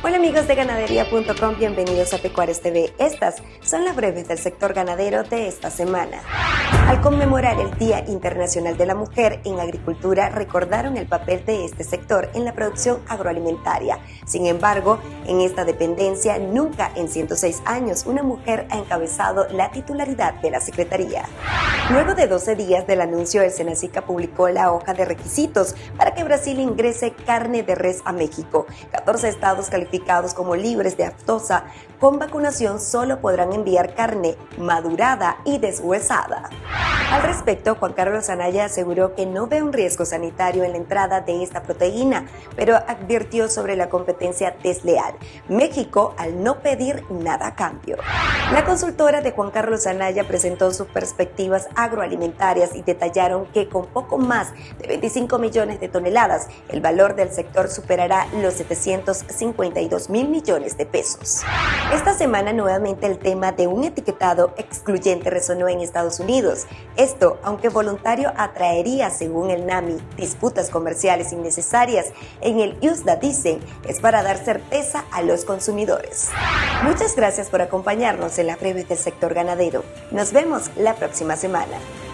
Hola amigos de ganadería.com, bienvenidos a Pecuarios TV. Estas son las breves del sector ganadero de esta semana. Al conmemorar el Día Internacional de la Mujer en Agricultura, recordaron el papel de este sector en la producción agroalimentaria. Sin embargo, en esta dependencia, nunca en 106 años una mujer ha encabezado la titularidad de la Secretaría. Luego de 12 días del anuncio, el Senacica publicó la hoja de requisitos para que Brasil ingrese carne de res a México. 14 estados calificados como libres de aftosa con vacunación solo podrán enviar carne madurada y deshuesada. Al respecto, Juan Carlos Anaya aseguró que no ve un riesgo sanitario en la entrada de esta proteína, pero advirtió sobre la competencia desleal. México al no pedir nada a cambio. La consultora de Juan Carlos Anaya presentó sus perspectivas agroalimentarias y detallaron que con poco más de 25 millones de toneladas, el valor del sector superará los 752 mil millones de pesos. Esta semana nuevamente el tema de un etiquetado excluyente resonó en Estados Unidos. Esto, aunque voluntario, atraería, según el NAMI, disputas comerciales innecesarias. En el USDA dicen, es para dar certeza a los consumidores. Muchas gracias por acompañarnos en la breve del sector ganadero. Nos vemos la próxima semana. Guatemala.